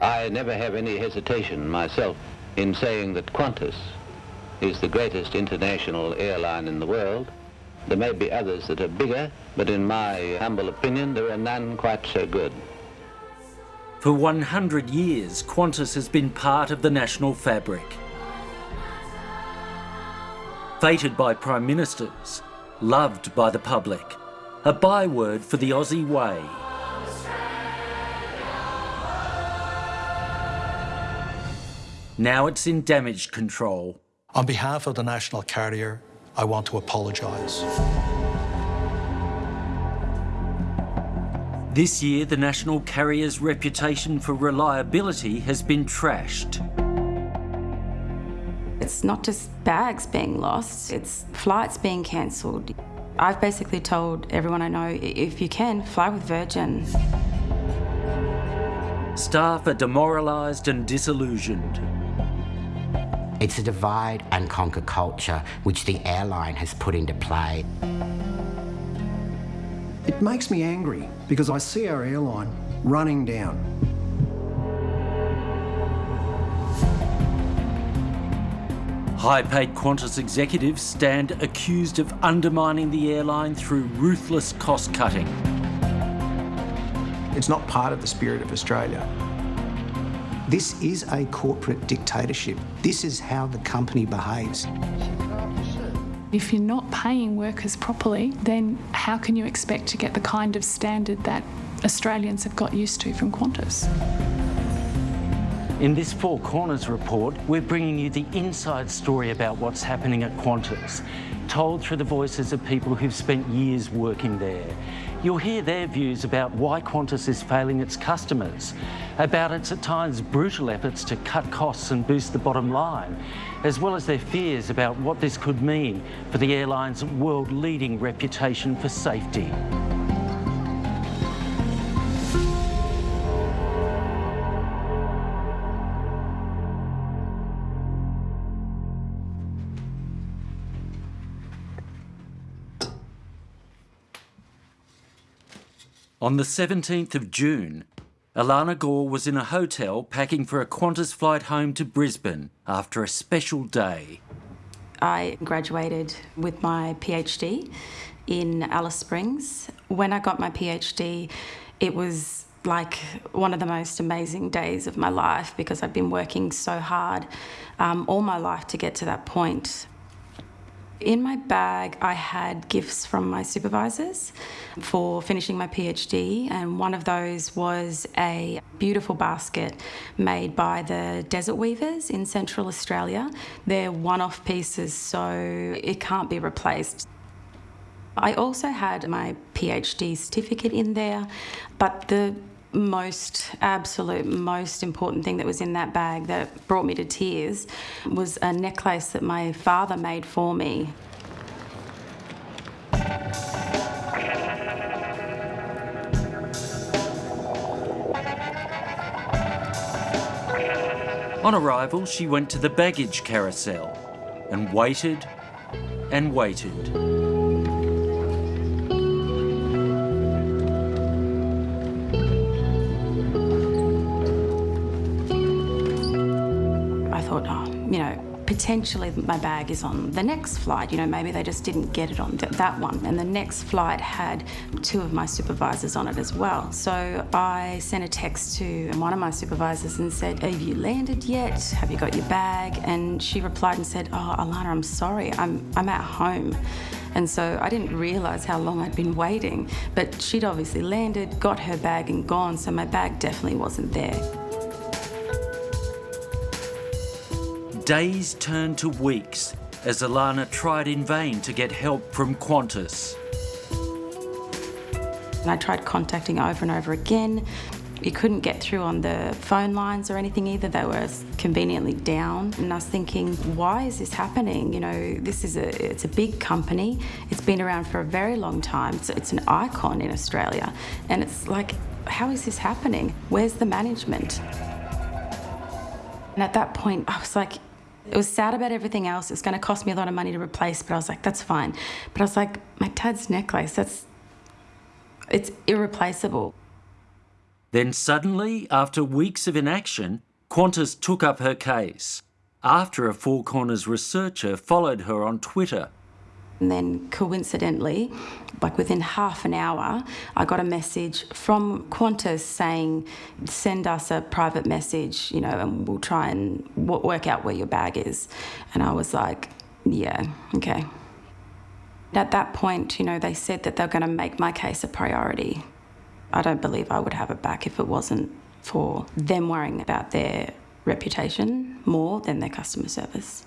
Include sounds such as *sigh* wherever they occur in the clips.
I never have any hesitation myself in saying that Qantas is the greatest international airline in the world. There may be others that are bigger, but in my humble opinion, there are none quite so good. For 100 years, Qantas has been part of the national fabric. Feted by prime ministers, loved by the public, a byword for the Aussie way. Now it's in damage control. On behalf of the national carrier, I want to apologise. This year, the national carrier's reputation for reliability has been trashed. It's not just bags being lost, it's flights being cancelled. I've basically told everyone I know, if you can, fly with Virgin. Staff are demoralised and disillusioned. It's a divide and conquer culture which the airline has put into play. It makes me angry because I see our airline running down. High-paid Qantas executives stand accused of undermining the airline through ruthless cost-cutting. It's not part of the spirit of Australia. This is a corporate dictatorship. This is how the company behaves. If you're not paying workers properly, then how can you expect to get the kind of standard that Australians have got used to from Qantas? In this Four Corners report, we're bringing you the inside story about what's happening at Qantas, told through the voices of people who've spent years working there. You'll hear their views about why Qantas is failing its customers, about its at times brutal efforts to cut costs and boost the bottom line, as well as their fears about what this could mean for the airline's world-leading reputation for safety. On the 17th of June, Alana Gore was in a hotel packing for a Qantas flight home to Brisbane after a special day. I graduated with my PhD in Alice Springs. When I got my PhD, it was like one of the most amazing days of my life because I'd been working so hard um, all my life to get to that point. In my bag, I had gifts from my supervisors for finishing my PhD, and one of those was a beautiful basket made by the Desert Weavers in Central Australia. They're one off pieces, so it can't be replaced. I also had my PhD certificate in there, but the most absolute most important thing that was in that bag that brought me to tears was a necklace that my father made for me. On arrival, she went to the baggage carousel and waited and waited. Potentially my bag is on the next flight. You know, maybe they just didn't get it on that one. And the next flight had two of my supervisors on it as well. So I sent a text to one of my supervisors and said, have you landed yet? Have you got your bag? And she replied and said, oh, Alana, I'm sorry, I'm, I'm at home. And so I didn't realise how long I'd been waiting. But she'd obviously landed, got her bag and gone, so my bag definitely wasn't there. Days turned to weeks as Alana tried in vain to get help from Qantas. And I tried contacting over and over again. You couldn't get through on the phone lines or anything either. They were conveniently down. And I was thinking, why is this happening? You know, this is a, it's a big company. It's been around for a very long time. It's an icon in Australia. And it's like, how is this happening? Where's the management? And at that point, I was like, it was sad about everything else. It's going to cost me a lot of money to replace, but I was like, that's fine. But I was like, my dad's necklace, that's, it's irreplaceable. Then suddenly, after weeks of inaction, Qantas took up her case after a Four Corners researcher followed her on Twitter. And then coincidentally, like within half an hour, I got a message from Qantas saying, send us a private message, you know, and we'll try and work out where your bag is. And I was like, yeah, okay. At that point, you know, they said that they're going to make my case a priority. I don't believe I would have it back if it wasn't for them worrying about their reputation more than their customer service.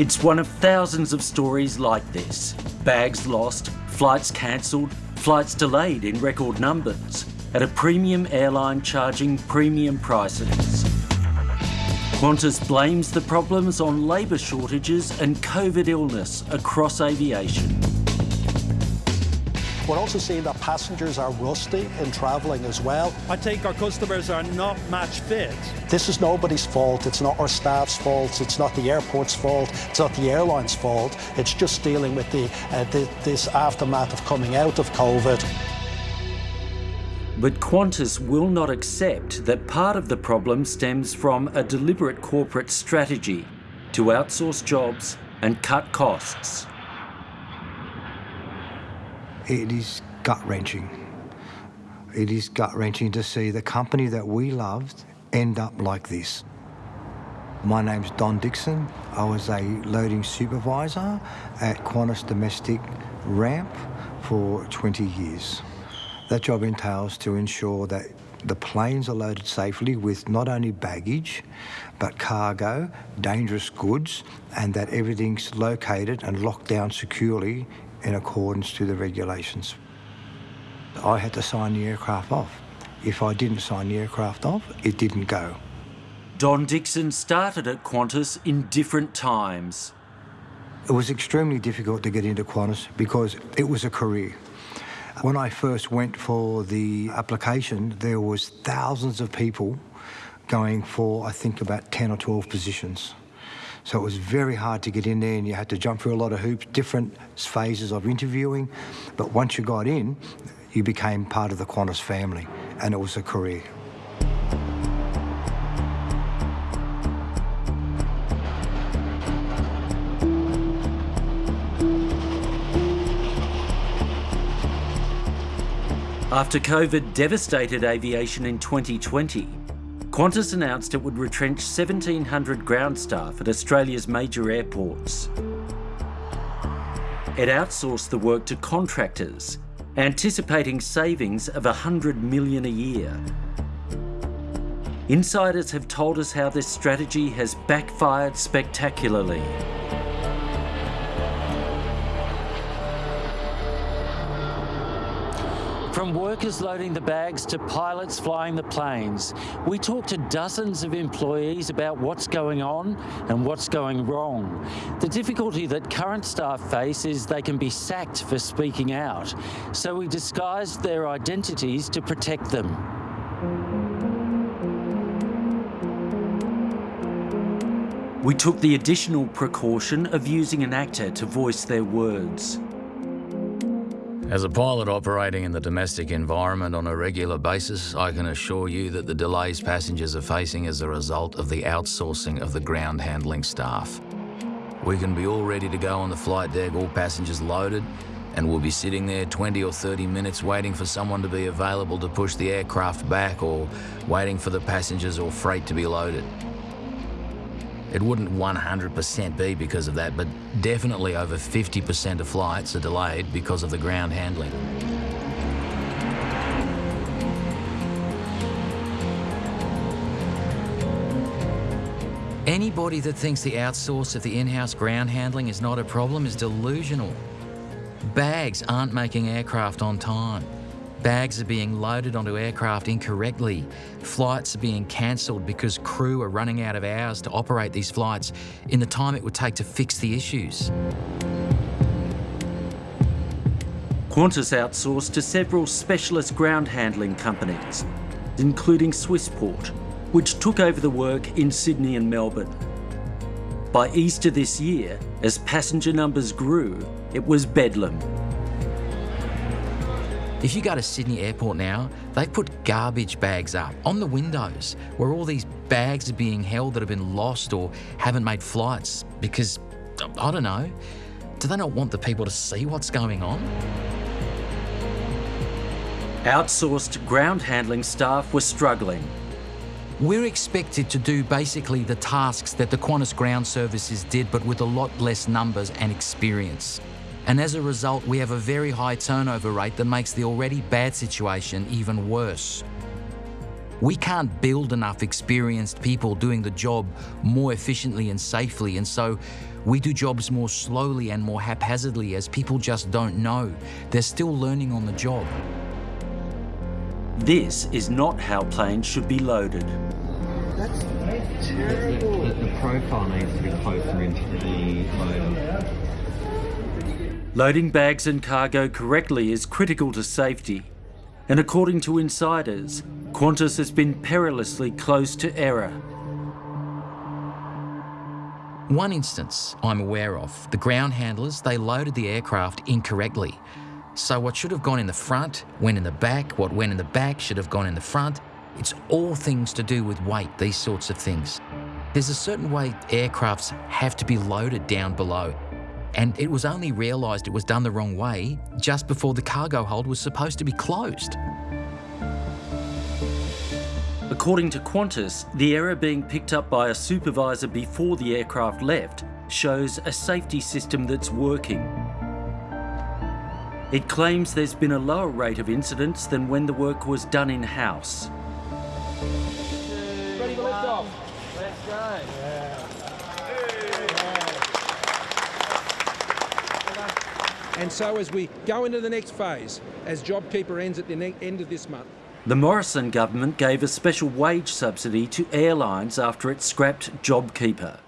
It's one of thousands of stories like this. Bags lost, flights cancelled, flights delayed in record numbers, at a premium airline charging premium prices. Qantas blames the problems on labour shortages and COVID illness across aviation. We're also seeing that passengers are rusty in travelling as well. I think our customers are not match fit. This is nobody's fault. It's not our staff's fault. It's not the airport's fault. It's not the airline's fault. It's just dealing with the, uh, the this aftermath of coming out of COVID. But Qantas will not accept that part of the problem stems from a deliberate corporate strategy to outsource jobs and cut costs. It is gut wrenching. It is gut wrenching to see the company that we loved end up like this. My name's Don Dixon. I was a loading supervisor at Qantas Domestic Ramp for 20 years. That job entails to ensure that the planes are loaded safely with not only baggage, but cargo, dangerous goods, and that everything's located and locked down securely in accordance to the regulations. I had to sign the aircraft off. If I didn't sign the aircraft off, it didn't go. Don Dixon started at Qantas in different times. It was extremely difficult to get into Qantas because it was a career. When I first went for the application, there was thousands of people going for, I think, about 10 or 12 positions. So it was very hard to get in there and you had to jump through a lot of hoops, different phases of interviewing. But once you got in, you became part of the Qantas family and it was a career. After COVID devastated aviation in 2020, Qantas announced it would retrench 1,700 ground staff at Australia's major airports. It outsourced the work to contractors, anticipating savings of 100 million a year. Insiders have told us how this strategy has backfired spectacularly. From workers loading the bags to pilots flying the planes, we talk to dozens of employees about what's going on and what's going wrong. The difficulty that current staff face is they can be sacked for speaking out, so we disguised their identities to protect them. We took the additional precaution of using an actor to voice their words. As a pilot operating in the domestic environment on a regular basis, I can assure you that the delays passengers are facing as a result of the outsourcing of the ground handling staff. We can be all ready to go on the flight deck, all passengers loaded, and we'll be sitting there 20 or 30 minutes waiting for someone to be available to push the aircraft back or waiting for the passengers or freight to be loaded. It wouldn't 100% be because of that, but definitely over 50% of flights are delayed because of the ground handling. Anybody that thinks the outsource of the in-house ground handling is not a problem is delusional. Bags aren't making aircraft on time. Bags are being loaded onto aircraft incorrectly. Flights are being cancelled because crew are running out of hours to operate these flights in the time it would take to fix the issues. Qantas outsourced to several specialist ground handling companies, including Swissport, which took over the work in Sydney and Melbourne. By Easter this year, as passenger numbers grew, it was bedlam. If you go to Sydney Airport now, they've put garbage bags up on the windows where all these bags are being held that have been lost or haven't made flights because, I don't know, do they not want the people to see what's going on? Outsourced ground handling staff were struggling. We're expected to do basically the tasks that the Qantas ground services did, but with a lot less numbers and experience. And as a result, we have a very high turnover rate that makes the already bad situation even worse. We can't build enough experienced people doing the job more efficiently and safely, and so we do jobs more slowly and more haphazardly as people just don't know. They're still learning on the job. This is not how planes should be loaded. That's terrible. The, the profile needs to be closer into the loader. Loading bags and cargo correctly is critical to safety, and according to insiders, Qantas has been perilously close to error. One instance I'm aware of, the ground handlers, they loaded the aircraft incorrectly. So what should have gone in the front went in the back, what went in the back should have gone in the front. It's all things to do with weight, these sorts of things. There's a certain way aircrafts have to be loaded down below. And it was only realised it was done the wrong way just before the cargo hold was supposed to be closed. According to Qantas, the error being picked up by a supervisor before the aircraft left shows a safety system that's working. It claims there's been a lower rate of incidents than when the work was done in-house. Ready for liftoff? Let's go. And so as we go into the next phase, as JobKeeper ends at the end of this month, the Morrison government gave a special wage subsidy to airlines after it scrapped JobKeeper.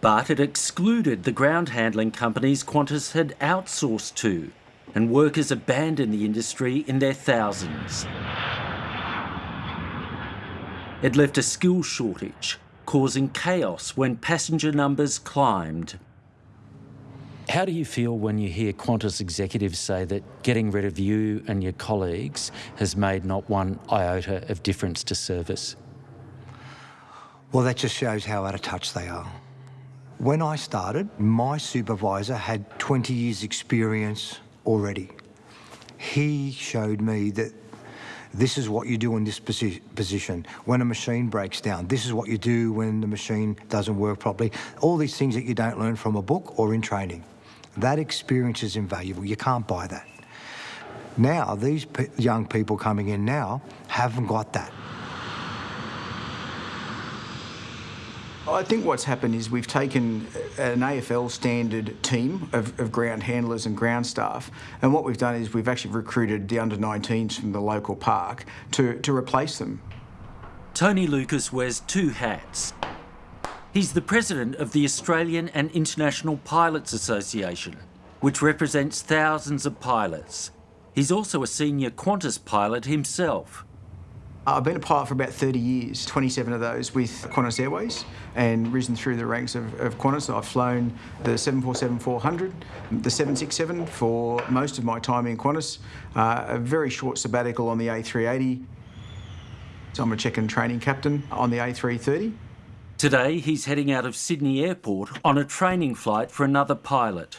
But it excluded the ground handling companies Qantas had outsourced to, and workers abandoned the industry in their thousands. It left a skills shortage, causing chaos when passenger numbers climbed. How do you feel when you hear Qantas executives say that getting rid of you and your colleagues has made not one iota of difference to service? Well, that just shows how out of touch they are. When I started, my supervisor had 20 years' experience already. He showed me that this is what you do in this posi position. When a machine breaks down, this is what you do when the machine doesn't work properly. All these things that you don't learn from a book or in training. That experience is invaluable. You can't buy that. Now, these young people coming in now haven't got that. I think what's happened is we've taken an AFL standard team of, of, ground handlers and ground staff, and what we've done is we've actually recruited the under 19s from the local park to, to replace them. Tony Lucas wears two hats. He's the president of the Australian and International Pilots Association, which represents thousands of pilots. He's also a senior Qantas pilot himself. I've been a pilot for about 30 years, 27 of those with Qantas Airways, and risen through the ranks of, of Qantas. I've flown the 747-400, the 767 for most of my time in Qantas, uh, a very short sabbatical on the A380. So I'm a check and training captain on the A330. Today, he's heading out of Sydney Airport on a training flight for another pilot.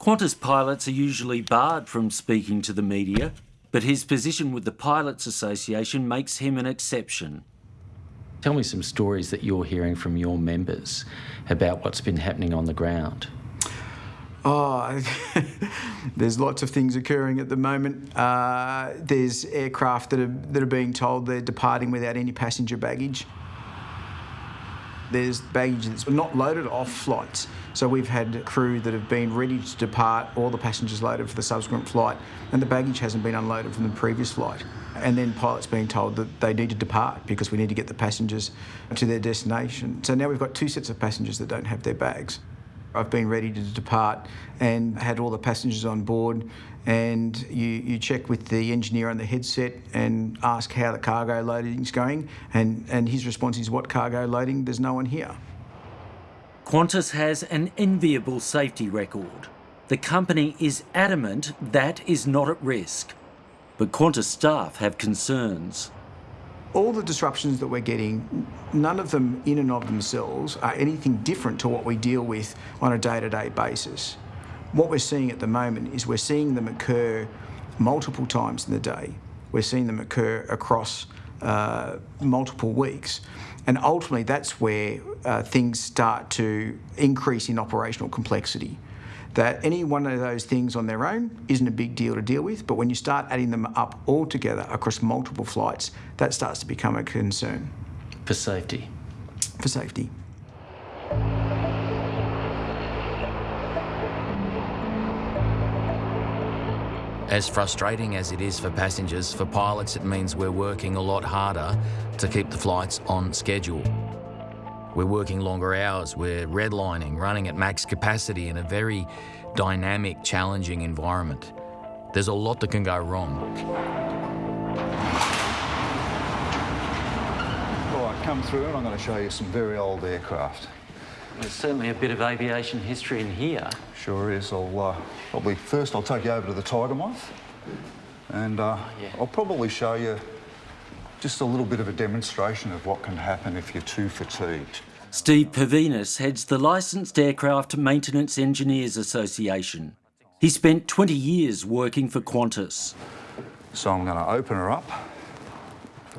Qantas pilots are usually barred from speaking to the media, but his position with the Pilots Association makes him an exception. Tell me some stories that you're hearing from your members about what's been happening on the ground. Oh, *laughs* there's lots of things occurring at the moment. Uh, there's aircraft that are, that are being told they're departing without any passenger baggage. There's baggage that's not loaded off flights. So we've had crew that have been ready to depart, all the passengers loaded for the subsequent flight, and the baggage hasn't been unloaded from the previous flight. And then pilots being told that they need to depart because we need to get the passengers to their destination. So now we've got two sets of passengers that don't have their bags. I've been ready to depart and had all the passengers on board and you, you check with the engineer on the headset and ask how the cargo loading is going and, and his response is what cargo loading, there's no one here. Qantas has an enviable safety record. The company is adamant that is not at risk. but Qantas staff have concerns. All the disruptions that we're getting, none of them in and of themselves are anything different to what we deal with on a day-to-day basis. What we're seeing at the moment is we're seeing them occur multiple times in the day. We're seeing them occur across uh, multiple weeks. And ultimately, that's where uh, things start to increase in operational complexity. That any one of those things on their own isn't a big deal to deal with, but when you start adding them up all together across multiple flights, that starts to become a concern. For safety? For safety. As frustrating as it is for passengers, for pilots it means we're working a lot harder to keep the flights on schedule. We're working longer hours, we're redlining, running at max capacity in a very dynamic, challenging environment. There's a lot that can go wrong. All right, come through and I'm going to show you some very old aircraft. There's certainly a bit of aviation history in here. Sure is. I'll uh, probably first I'll take you over to the Tiger Moth, and uh, yeah. I'll probably show you just a little bit of a demonstration of what can happen if you're too fatigued. Steve Purvinas heads the Licensed Aircraft Maintenance Engineers Association. He spent 20 years working for Qantas. So I'm going to open her up,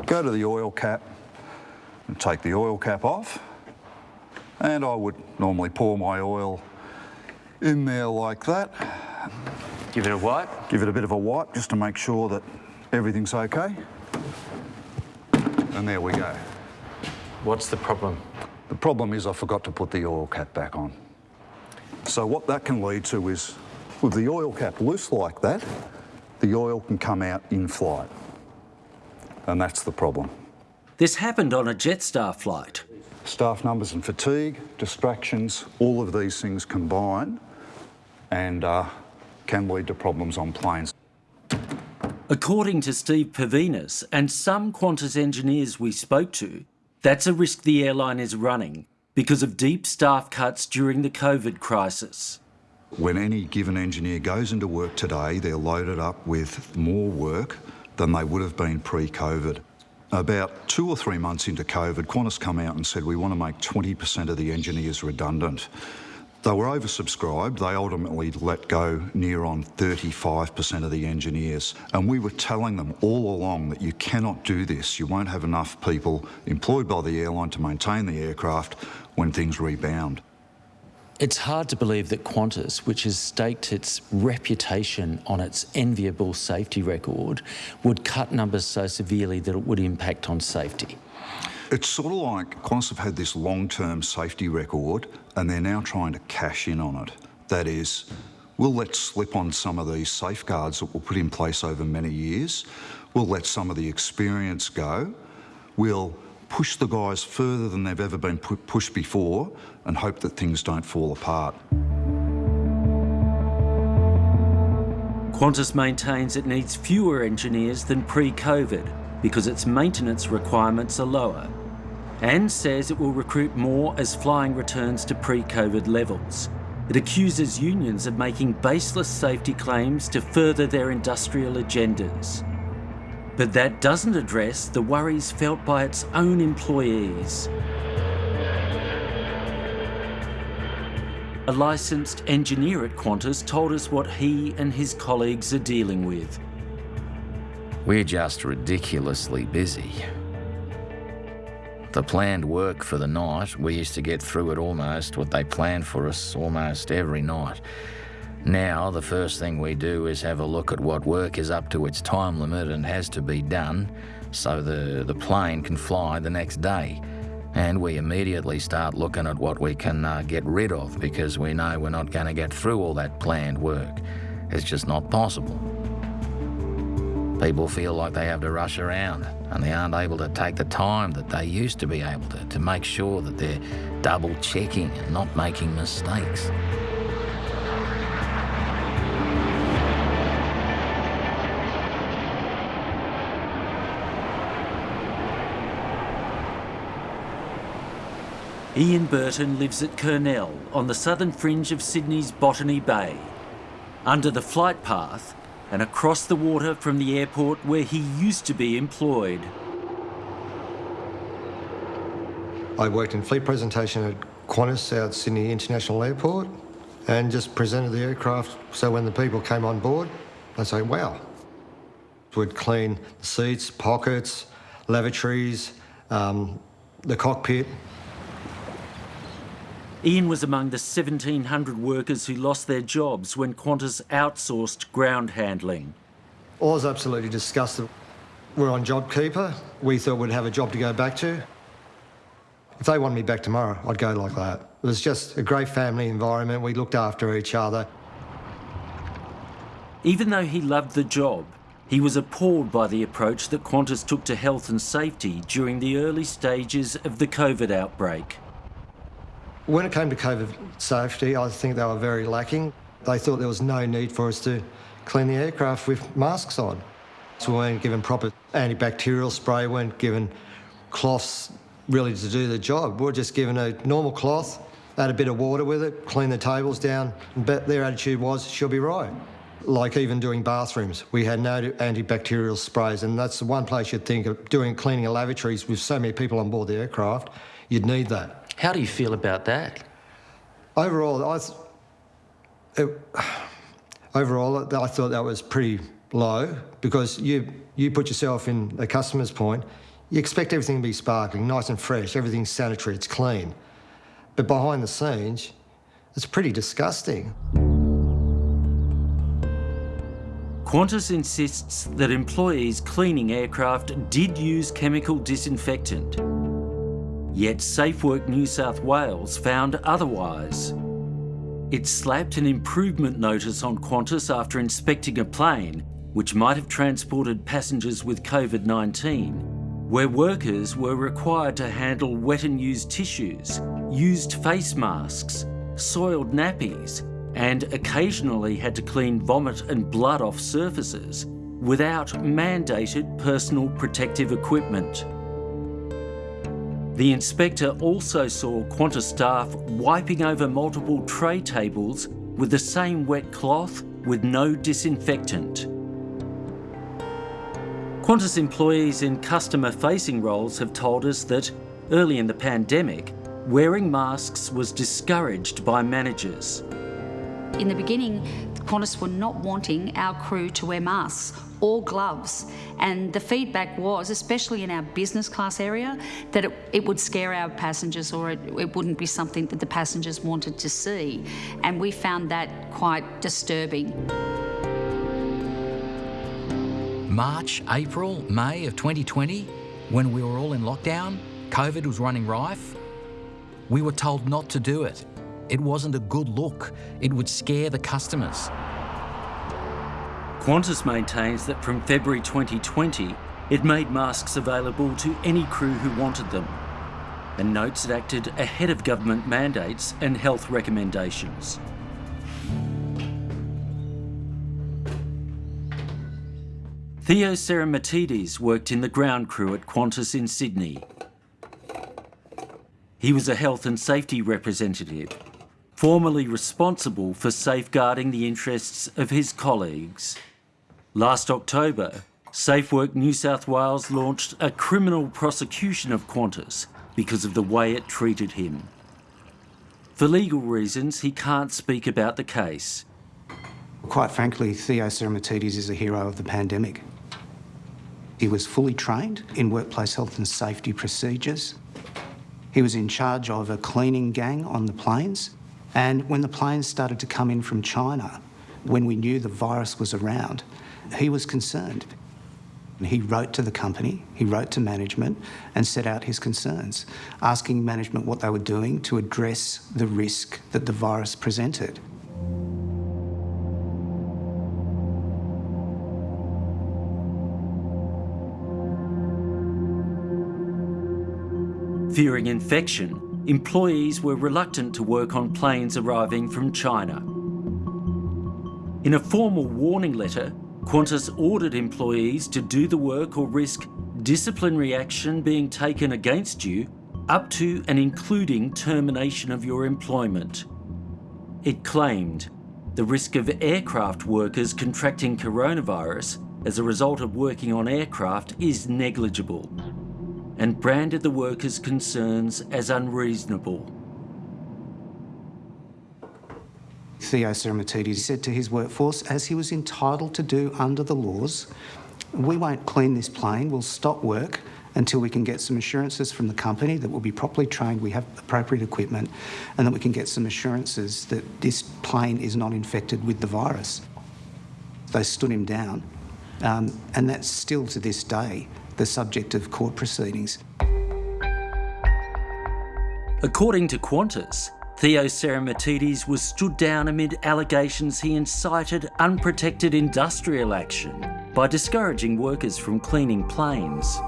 go to the oil cap, and take the oil cap off. And I would normally pour my oil in there like that. Give it a wipe? Give it a bit of a wipe just to make sure that everything's okay. And there we go. What's the problem? The problem is I forgot to put the oil cap back on. So what that can lead to is, with the oil cap loose like that, the oil can come out in flight. And that's the problem. This happened on a Jetstar flight. Staff numbers and fatigue, distractions, all of these things combine and uh, can lead to problems on planes. According to Steve Purvinas and some Qantas engineers we spoke to, that's a risk the airline is running because of deep staff cuts during the COVID crisis. When any given engineer goes into work today, they're loaded up with more work than they would have been pre-COVID. About two or three months into COVID, Qantas come out and said we want to make 20% of the engineers redundant. They were oversubscribed. They ultimately let go near on 35% of the engineers. And we were telling them all along that you cannot do this. You won't have enough people employed by the airline to maintain the aircraft when things rebound. It's hard to believe that Qantas, which has staked its reputation on its enviable safety record, would cut numbers so severely that it would impact on safety. It's sort of like Qantas have had this long-term safety record and they're now trying to cash in on it. That is, we'll let slip on some of these safeguards that were put in place over many years. We'll let some of the experience go. We'll push the guys further than they've ever been pu pushed before and hope that things don't fall apart. Qantas maintains it needs fewer engineers than pre-COVID because its maintenance requirements are lower and says it will recruit more as flying returns to pre-COVID levels. It accuses unions of making baseless safety claims to further their industrial agendas. But that doesn't address the worries felt by its own employees. A licensed engineer at Qantas told us what he and his colleagues are dealing with. We're just ridiculously busy. The planned work for the night, we used to get through it almost, what they planned for us almost every night. Now, the first thing we do is have a look at what work is up to its time limit and has to be done so the, the plane can fly the next day. And we immediately start looking at what we can uh, get rid of because we know we're not going to get through all that planned work. It's just not possible. People feel like they have to rush around and they aren't able to take the time that they used to be able to to make sure that they're double checking and not making mistakes. Ian Burton lives at Kurnell on the southern fringe of Sydney's Botany Bay. Under the flight path, and across the water from the airport where he used to be employed. I worked in fleet presentation at Qantas South Sydney International Airport and just presented the aircraft so when the people came on board, they'd say, wow. We'd clean the seats, pockets, lavatories, um, the cockpit. Ian was among the 1,700 workers who lost their jobs when Qantas outsourced ground handling. I was absolutely disgusted. We're on JobKeeper. We thought we'd have a job to go back to. If they wanted me back tomorrow, I'd go like that. It was just a great family environment. We looked after each other. Even though he loved the job, he was appalled by the approach that Qantas took to health and safety during the early stages of the COVID outbreak. When it came to COVID safety, I think they were very lacking. They thought there was no need for us to clean the aircraft with masks on. So we weren't given proper antibacterial spray, weren't given cloths really to do the job. We were just given a normal cloth, add a bit of water with it, clean the tables down, but their attitude was, she'll be right like even doing bathrooms. We had no antibacterial sprays, and that's the one place you'd think of doing cleaning of lavatories with so many people on board the aircraft, you'd need that. How do you feel about that? Overall, I, it, *sighs* overall, I thought that was pretty low because you, you put yourself in the customer's point, you expect everything to be sparkling, nice and fresh, everything's sanitary, it's clean. But behind the scenes, it's pretty disgusting. Qantas insists that employees cleaning aircraft did use chemical disinfectant. Yet SafeWork New South Wales found otherwise. It slapped an improvement notice on Qantas after inspecting a plane which might have transported passengers with COVID-19, where workers were required to handle wet and used tissues, used face masks, soiled nappies, and occasionally had to clean vomit and blood off surfaces without mandated personal protective equipment. The inspector also saw Qantas staff wiping over multiple tray tables with the same wet cloth with no disinfectant. Qantas employees in customer-facing roles have told us that early in the pandemic, wearing masks was discouraged by managers. In the beginning, Qantas were not wanting our crew to wear masks or gloves. And the feedback was, especially in our business class area, that it, it would scare our passengers or it, it, wouldn't be something that the passengers wanted to see. And we found that quite disturbing. March, April, May of 2020, when we were all in lockdown, COVID was running rife, we were told not to do it. It wasn't a good look. It would scare the customers. Qantas maintains that from February 2020, it made masks available to any crew who wanted them, and notes it acted ahead of government mandates and health recommendations. Theo Seremetidis worked in the ground crew at Qantas in Sydney. He was a health and safety representative formally responsible for safeguarding the interests of his colleagues. Last October, SafeWork New South Wales launched a criminal prosecution of Qantas because of the way it treated him. For legal reasons, he can't speak about the case. Quite frankly, Theo Seremetidis is a hero of the pandemic. He was fully trained in workplace health and safety procedures. He was in charge of a cleaning gang on the planes and when the planes started to come in from China, when we knew the virus was around, he was concerned. He wrote to the company, he wrote to management and set out his concerns, asking management what they were doing to address the risk that the virus presented. Fearing infection, employees were reluctant to work on planes arriving from China. In a formal warning letter, Qantas ordered employees to do the work or risk disciplinary action being taken against you up to and including termination of your employment. It claimed, the risk of aircraft workers contracting coronavirus as a result of working on aircraft is negligible and branded the workers' concerns as unreasonable. Theo Seremetidis said to his workforce, as he was entitled to do under the laws, we won't clean this plane, we'll stop work until we can get some assurances from the company that we'll be properly trained, we have appropriate equipment, and that we can get some assurances that this plane is not infected with the virus. They stood him down, um, and that's still to this day the subject of court proceedings. According to Qantas, Theo Seremetidis was stood down amid allegations he incited unprotected industrial action by discouraging workers from cleaning planes.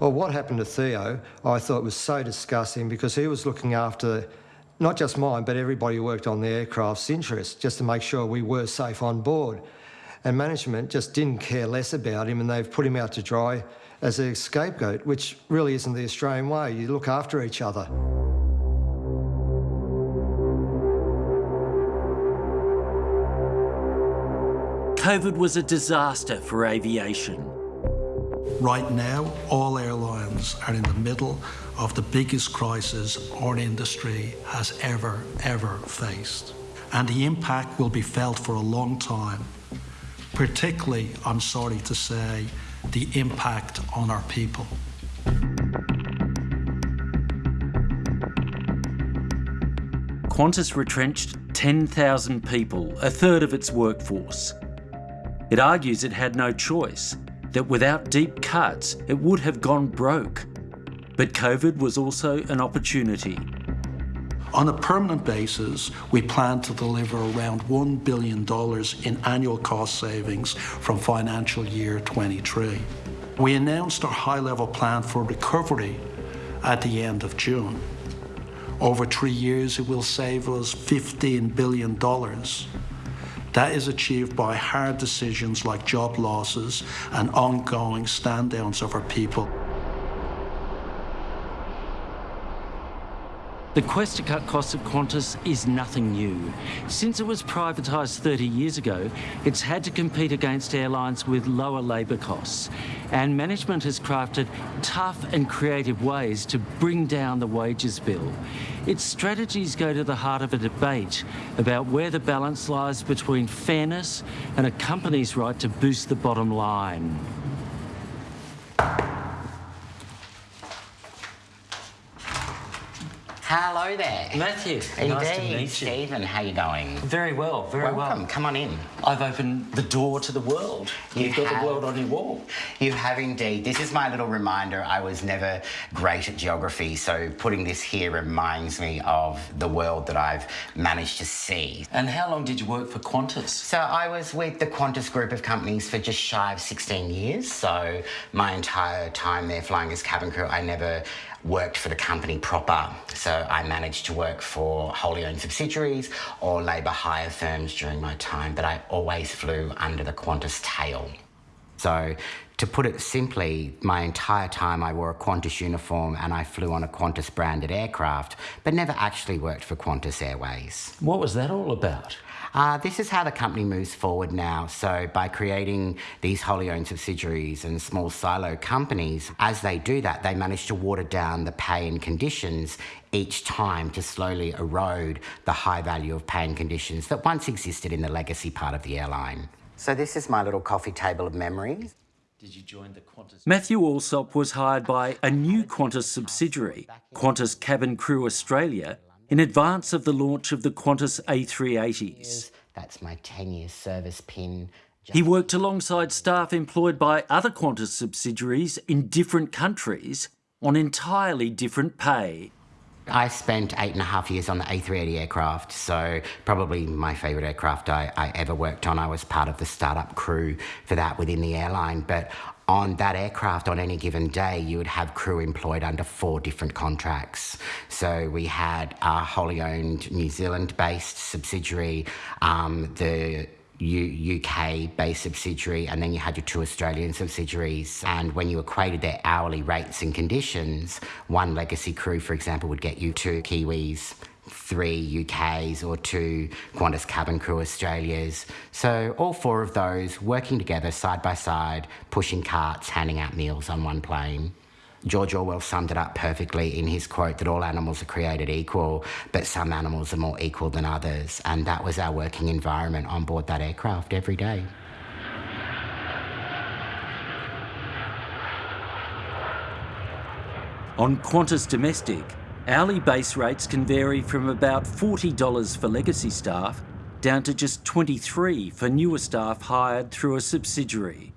Well, what happened to Theo, I thought was so disgusting because he was looking after not just mine, but everybody who worked on the aircraft's interests, just to make sure we were safe on board. And management just didn't care less about him and they've put him out to dry as a scapegoat, which really isn't the Australian way. You look after each other. COVID was a disaster for aviation. Right now, all airlines are in the middle of the biggest crisis our industry has ever, ever faced. And the impact will be felt for a long time. Particularly, I'm sorry to say, the impact on our people. Qantas retrenched 10,000 people, a third of its workforce. It argues it had no choice, that without deep cuts, it would have gone broke. But COVID was also an opportunity. On a permanent basis, we plan to deliver around $1 billion in annual cost savings from financial year 23. We announced our high-level plan for recovery at the end of June. Over three years, it will save us $15 billion. That is achieved by hard decisions like job losses and ongoing stand downs of our people. The quest to cut costs at Qantas is nothing new. Since it was privatised 30 years ago, it's had to compete against airlines with lower labour costs. And management has crafted tough and creative ways to bring down the wages bill. Its strategies go to the heart of a debate about where the balance lies between fairness and a company's right to boost the bottom line. Hello there. Matthew, Indeed. nice to meet you. Stephen, how you going? Very well, very Welcome. well. Come on in. I've opened the door to the world. You You've got the world on your wall. You have indeed. This is my little reminder. I was never great at geography, so putting this here reminds me of the world that I've managed to see. And how long did you work for Qantas? So I was with the Qantas group of companies for just shy of 16 years. So my entire time there flying as cabin crew, I never worked for the company proper. So I managed to work for wholly owned subsidiaries or labour hire firms during my time, but I always flew under the Qantas tail. So, to put it simply, my entire time I wore a Qantas uniform and I flew on a Qantas branded aircraft, but never actually worked for Qantas Airways. What was that all about? Uh, this is how the company moves forward now. So, by creating these wholly owned subsidiaries and small silo companies, as they do that, they manage to water down the pay and conditions each time to slowly erode the high value of pay and conditions that once existed in the legacy part of the airline. So, this is my little coffee table of memories. Did you join the Qantas? Matthew Allsop was hired by a new Qantas subsidiary, Qantas Cabin Crew Australia, in advance of the launch of the Qantas A380s. That's my 10 year service pin. He worked alongside staff employed by other Qantas subsidiaries in different countries on entirely different pay. I spent eight and a half years on the A380 aircraft, so probably my favourite aircraft I, I ever worked on. I was part of the startup crew for that within the airline, but on that aircraft on any given day, you would have crew employed under four different contracts. So we had a wholly owned New Zealand based subsidiary, um, the U- UK based subsidiary, and then you had your two Australian subsidiaries. And when you equated their hourly rates and conditions, one legacy crew, for example, would get you two Kiwis three UKs or two Qantas cabin crew Australias. So all four of those working together side by side, pushing carts, handing out meals on one plane. George Orwell summed it up perfectly in his quote that all animals are created equal, but some animals are more equal than others. And that was our working environment on board that aircraft every day. On Qantas Domestic, hourly base rates can vary from about $40 for legacy staff down to just 23 for newer staff hired through a subsidiary.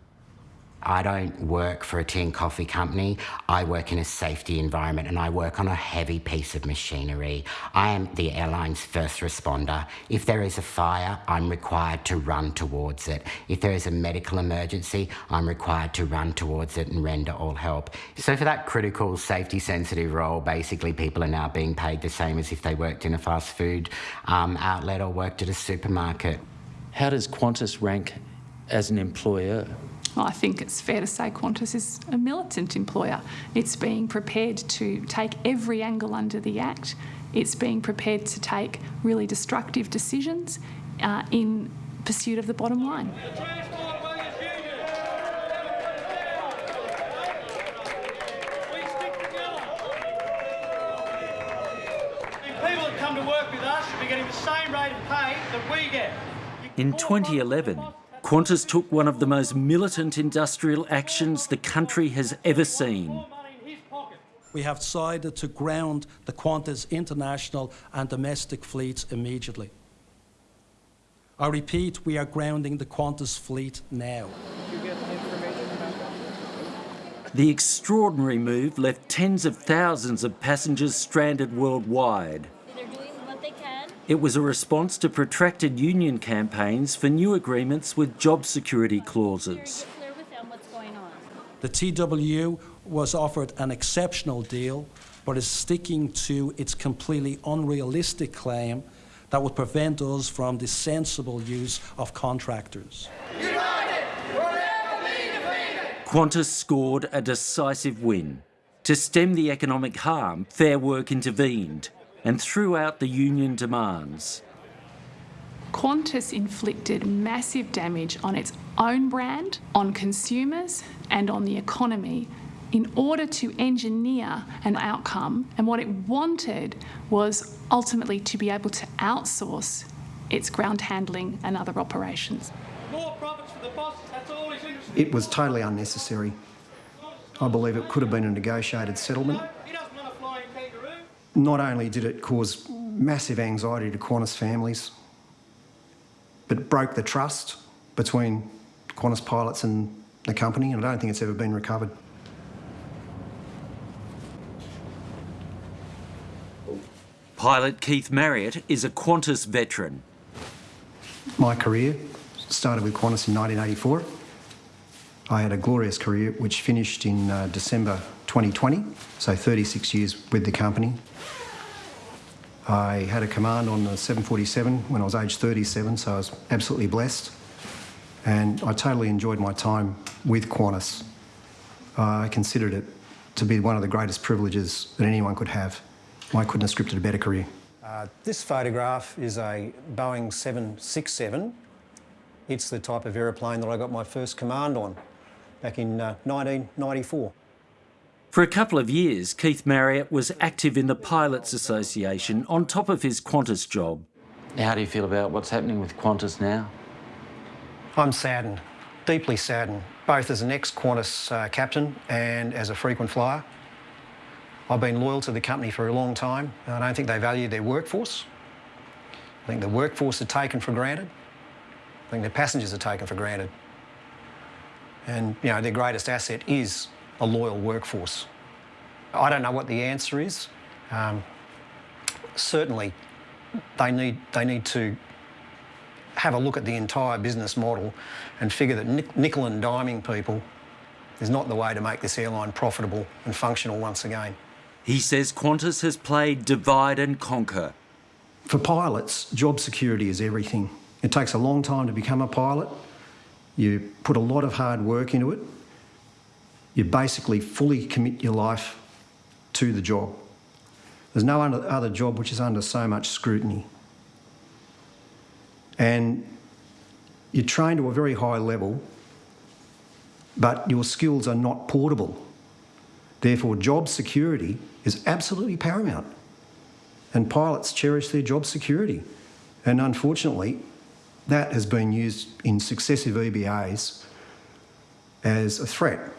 I don't work for a tea and coffee company. I work in a safety environment and I work on a heavy piece of machinery. I am the airline's first responder. If there is a fire, I'm required to run towards it. If there is a medical emergency, I'm required to run towards it and render all help. So for that critical safety sensitive role, basically people are now being paid the same as if they worked in a fast food um, outlet or worked at a supermarket. How does Qantas rank as an employer? I think it's fair to say Qantas is a militant employer. It's being prepared to take every angle under the Act. It's being prepared to take really destructive decisions uh, in pursuit of the bottom line. People that come to work with us should be getting the same rate of pay that we get. In 2011, Qantas took one of the most militant industrial actions the country has ever seen. We have decided to ground the Qantas international and domestic fleets immediately. I repeat, we are grounding the Qantas fleet now. The extraordinary move left tens of thousands of passengers stranded worldwide. It was a response to protracted union campaigns for new agreements with job security clauses. The TWU was offered an exceptional deal, but is sticking to its completely unrealistic claim that would prevent us from the sensible use of contractors. Qantas scored a decisive win. To stem the economic harm, Fair Work intervened and threw out the union demands. Qantas inflicted massive damage on its own brand, on consumers, and on the economy in order to engineer an outcome. And what it wanted was ultimately to be able to outsource its ground handling and other operations. Boss, It was totally unnecessary. I believe it could have been a negotiated settlement. Not only did it cause massive anxiety to Qantas families, but it broke the trust between Qantas pilots and the company, and I don't think it's ever been recovered. Pilot Keith Marriott is a Qantas veteran. My career started with Qantas in 1984. I had a glorious career which finished in uh, December 2020, so 36 years with the company. I had a command on the 747 when I was aged 37, so I was absolutely blessed. And I totally enjoyed my time with Qantas. I considered it to be one of the greatest privileges that anyone could have. I couldn't have scripted a better career. Uh, this photograph is a Boeing 767. It's the type of aeroplane that I got my first command on back in uh, 1994. For a couple of years, Keith Marriott was active in the Pilots Association on top of his Qantas job. How do you feel about what's happening with Qantas now? I'm saddened, deeply saddened, both as an ex-Qantas uh, captain and as a frequent flyer. I've been loyal to the company for a long time. I don't think they value their workforce. I think the workforce are taken for granted. I think the passengers are taken for granted. And, you know, their greatest asset is a loyal workforce. I don't know what the answer is. Um, certainly, they need, they need to have a look at the entire business model and figure that nickel and diming people is not the way to make this airline profitable and functional once again. He says Qantas has played divide and conquer. For pilots, job security is everything. It takes a long time to become a pilot. You put a lot of hard work into it. You basically fully commit your life to the job. There's no other job which is under so much scrutiny. And you're trained to a very high level, but your skills are not portable. Therefore, job security is absolutely paramount. And pilots cherish their job security. And unfortunately, that has been used in successive EBAs as a threat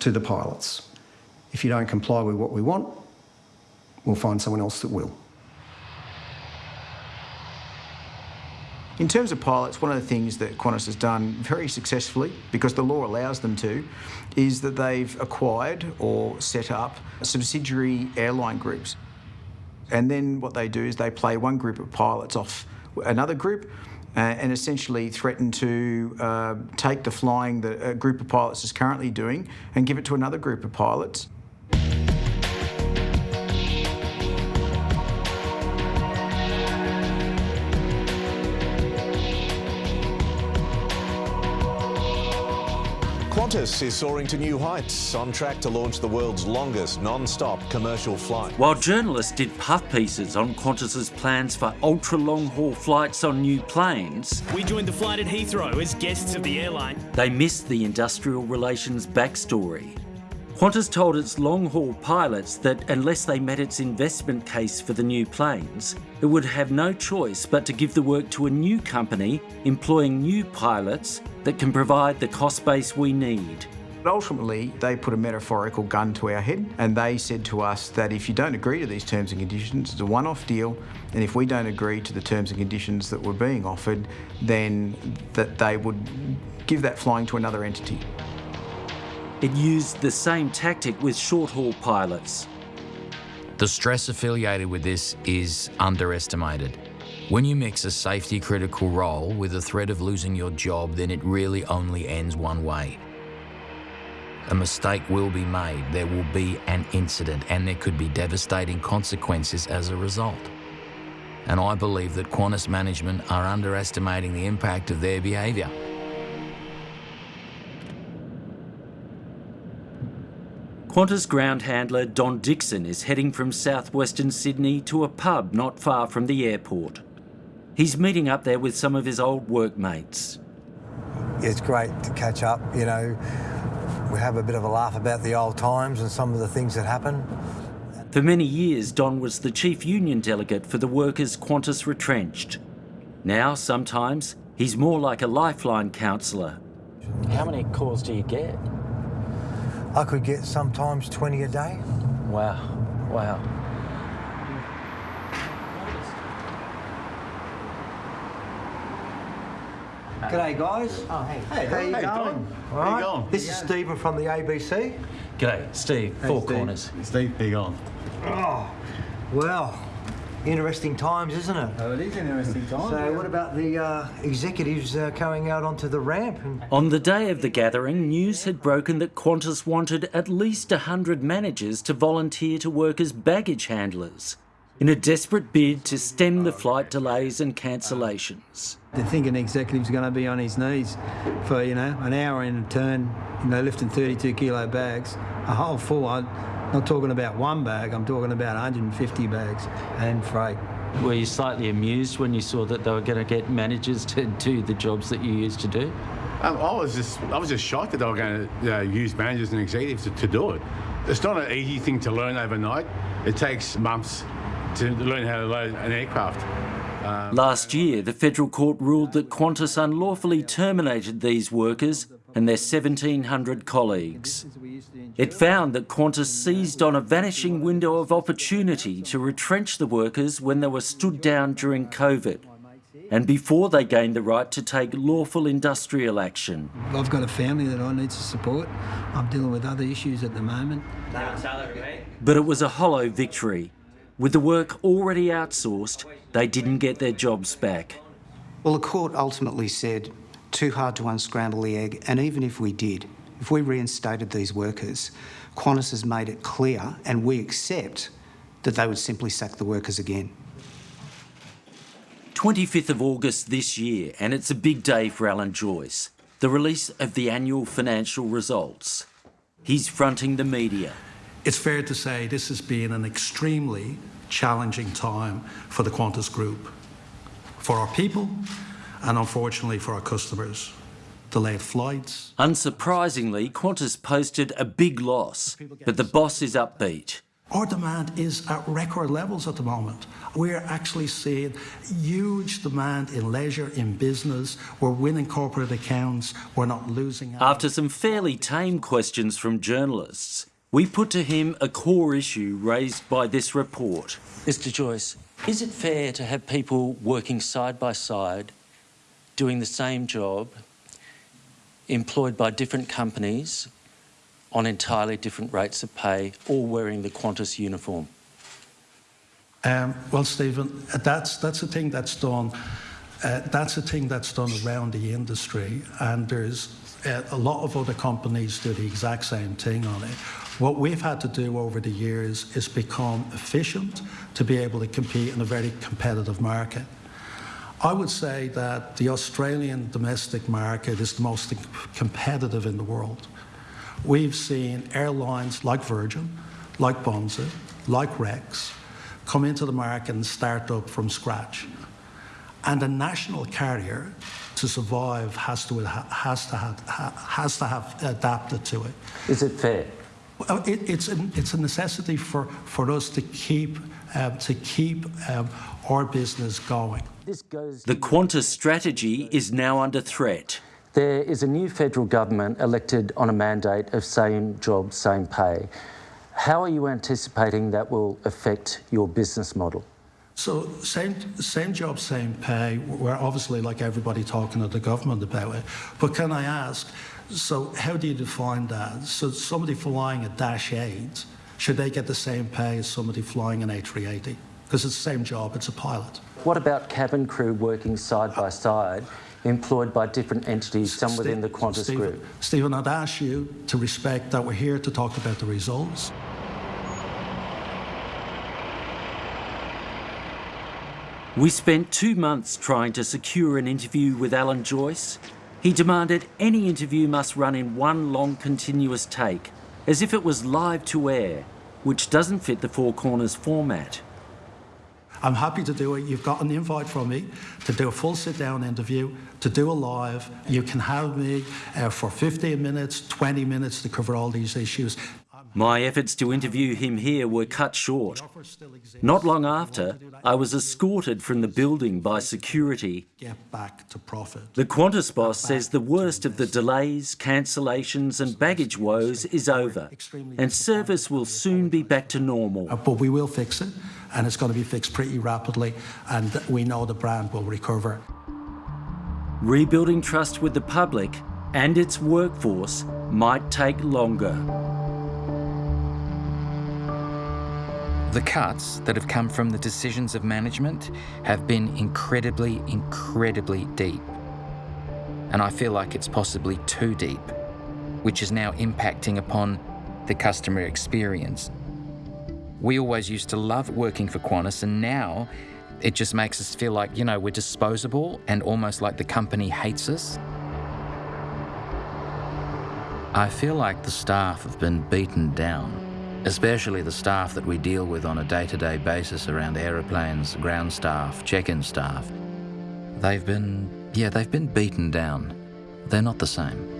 to the pilots. If you don't comply with what we want, we'll find someone else that will. In terms of pilots, one of the things that Qantas has done very successfully, because the law allows them to, is that they've acquired or set up subsidiary airline groups. And then what they do is they play one group of pilots off another group uh, and essentially threaten to uh, take the flying that a group of pilots is currently doing and give it to another group of pilots. Qantas is soaring to new heights, on track to launch the world's longest non-stop commercial flight. While journalists did puff pieces on Qantas's plans for ultra-long-haul flights on new planes... We joined the flight at Heathrow as guests of the airline. They missed the industrial relations backstory. Qantas told its long-haul pilots that unless they met its investment case for the new planes, it would have no choice but to give the work to a new company employing new pilots that can provide the cost base we need. Ultimately, they put a metaphorical gun to our head and they said to us that if you don't agree to these terms and conditions, it's a one-off deal, and if we don't agree to the terms and conditions that were being offered, then that they would give that flying to another entity. It used the same tactic with short-haul pilots. The stress affiliated with this is underestimated. When you mix a safety critical role with the threat of losing your job, then it really only ends one way. A mistake will be made, there will be an incident, and there could be devastating consequences as a result. And I believe that Qantas management are underestimating the impact of their behaviour. Qantas ground handler Don Dixon is heading from southwestern Sydney to a pub not far from the airport. He's meeting up there with some of his old workmates. It's great to catch up, you know. We have a bit of a laugh about the old times and some of the things that happened. For many years, Don was the chief union delegate for the workers Qantas retrenched. Now, sometimes, he's more like a lifeline counsellor. How many calls do you get? I could get sometimes 20 a day. Wow, wow. G'day guys. Oh, hey. Hey, how you hey, going? Don. All How you going? This is Stephen from the ABC. G'day, Steve, Hey, Four Steve. Corners. Steve, big on. Oh, well, interesting times, isn't it? Oh, it is interesting times. So what about the uh, executives uh, going out onto the ramp? And... On the day of the gathering, news had broken that Qantas wanted at least 100 managers to volunteer to work as baggage handlers in a desperate bid to stem the flight delays and cancellations. To think an executive's going to be on his knees for, you know, an hour in a turn, you know, lifting 32 kilo bags, a whole full, I'm not talking about one bag, I'm talking about 150 bags and freight. Were you slightly amused when you saw that they were going to get managers to do the jobs that you used to do? Um, I was just I was just shocked that they were going to uh, use managers and executives to, to do it. It's not an easy thing to learn overnight. It takes months to learn how to load an aircraft. Um, Last year, the federal court ruled that Qantas unlawfully terminated these workers and their 1,700 colleagues. It found that Qantas seized on a vanishing window of opportunity to retrench the workers when they were stood down during COVID and before they gained the right to take lawful industrial action. I've got a family that I need to support. I'm dealing with other issues at the moment. But it was a hollow victory. With the work already outsourced, they didn't get their jobs back. Well, the court ultimately said, too hard to unscramble the egg, and even if we did, if we reinstated these workers, Qantas has made it clear, and we accept, that they would simply sack the workers again. 25th of August this year, and it's a big day for Alan Joyce, the release of the annual financial results. He's fronting the media. It's fair to say this has been an extremely challenging time for the Qantas Group, for our people, and unfortunately for our customers. Delayed flights. Unsurprisingly, Qantas posted a big loss, but the boss is upbeat. Our demand is at record levels at the moment. We're actually seeing huge demand in leisure, in business. We're winning corporate accounts. We're not losing. After some fairly tame questions from journalists, we put to him a core issue raised by this report. Mr. Joyce, is it fair to have people working side by side, doing the same job, employed by different companies, on entirely different rates of pay, all wearing the Qantas uniform? Um, well, Stephen, that's that's a thing that's done. Uh, that's a thing that's done around the industry, and there's uh, a lot of other companies do the exact same thing on it. What we've had to do over the years is become efficient to be able to compete in a very competitive market. I would say that the Australian domestic market is the most competitive in the world. We've seen airlines like Virgin, like Bonza, like Rex come into the market and start up from scratch. And a national carrier to survive has to, has to, have, has to have adapted to it. Is it fair? It, it's, a, it's a necessity for, for us to keep, um, to keep um, our business going. The Qantas strategy is now under threat. There is a new federal government elected on a mandate of same job, same pay. How are you anticipating that will affect your business model? So same same job, same pay. We're obviously like everybody talking to the government about it. But can I ask, so how do you define that? So somebody flying a Dash 8, should they get the same pay as somebody flying an A380? Because it's the same job, it's a pilot. What about cabin crew working side by uh, side employed by different entities, some within the Qantas Stephen, group. Stephen, I'd ask you to respect that we're here to talk about the results. We spent two months trying to secure an interview with Alan Joyce. He demanded any interview must run in one long continuous take, as if it was live to air, which doesn't fit the Four Corners format. I'm happy to do it. You've got an invite from me to do a full sit down interview, to do a live. You can have me uh, for 15 minutes, 20 minutes to cover all these issues. My efforts to interview him here were cut short. Not long after, I was escorted from the building by security. Get back to profit. The Qantas boss says the worst of the delays, cancellations and baggage woes is over and service will soon be back to normal. Uh, but we will fix it and it's going to be fixed pretty rapidly and we know the brand will recover. Rebuilding trust with the public and its workforce might take longer. The cuts that have come from the decisions of management have been incredibly, incredibly deep. And I feel like it's possibly too deep, which is now impacting upon the customer experience. We always used to love working for Qantas, and now it just makes us feel like, you know, we're disposable and almost like the company hates us. I feel like the staff have been beaten down especially the staff that we deal with on a day-to-day basis around aeroplanes, ground staff, check-in staff. They've been, yeah, they've been beaten down. They're not the same.